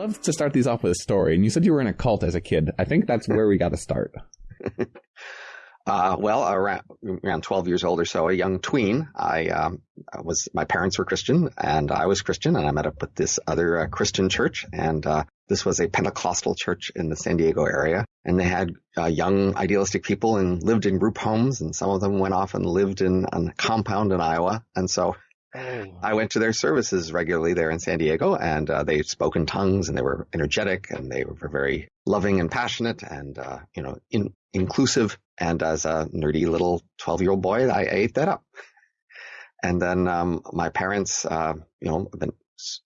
love to start these off with a story. And you said you were in a cult as a kid. I think that's where we got to start. Uh, well, around, around 12 years old or so, a young tween, I, um, was, my parents were Christian and I was Christian and I met up with this other uh, Christian church and, uh, this was a Pentecostal church in the San Diego area and they had uh, young idealistic people and lived in group homes and some of them went off and lived in a compound in Iowa. And so I went to their services regularly there in San Diego and uh, they spoke in tongues and they were energetic and they were very loving and passionate and, uh, you know, in, inclusive. And as a nerdy little 12 year old boy, I ate that up. And then, um, my parents, uh, you know,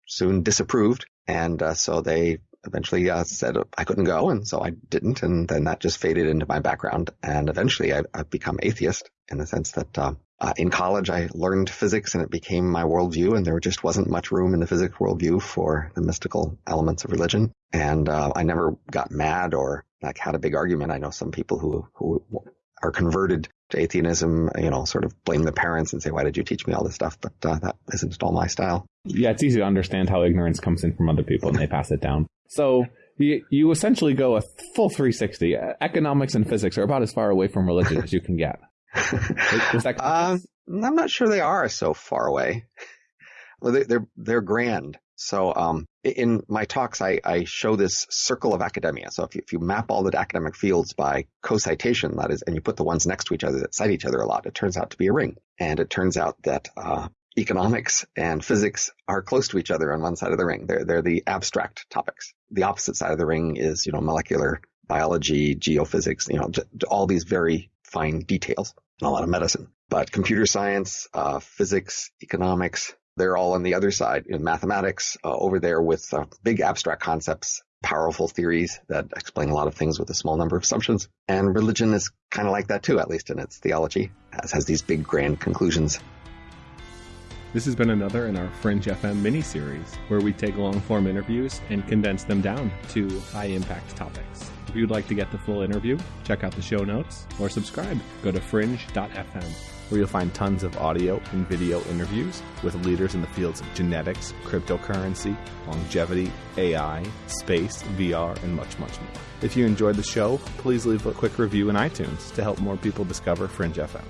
soon disapproved. And, uh, so they eventually, uh, said I couldn't go. And so I didn't. And then that just faded into my background. And eventually I, have become atheist in the sense that, um, uh, in college, I learned physics and it became my worldview, and there just wasn't much room in the physics worldview for the mystical elements of religion. And uh, I never got mad or like had a big argument. I know some people who who are converted to atheism, you know, sort of blame the parents and say, "Why did you teach me all this stuff?" But uh, that isn't at all my style. Yeah, it's easy to understand how ignorance comes in from other people and they pass it down. So you, you essentially go a full 360. Economics and physics are about as far away from religion as you can get. Uh, I'm not sure they are so far away. Well, they, they're they're grand. So um, in my talks, I, I, show this circle of academia. So if you, if you, map all the academic fields by co-citation, that is, and you put the ones next to each other that cite each other a lot, it turns out to be a ring. And it turns out that uh, economics and physics are close to each other on one side of the ring. They're they're the abstract topics. The opposite side of the ring is you know molecular biology, geophysics, you know all these very fine details and a lot of medicine. But computer science, uh, physics, economics, they're all on the other side in mathematics uh, over there with uh, big abstract concepts, powerful theories that explain a lot of things with a small number of assumptions. And religion is kind of like that too, at least in its theology, has, has these big grand conclusions. This has been another in our Fringe FM mini series where we take long form interviews and condense them down to high impact topics. If you'd like to get the full interview, check out the show notes or subscribe. Go to fringe.fm where you'll find tons of audio and video interviews with leaders in the fields of genetics, cryptocurrency, longevity, AI, space, VR, and much, much more. If you enjoyed the show, please leave a quick review in iTunes to help more people discover Fringe FM.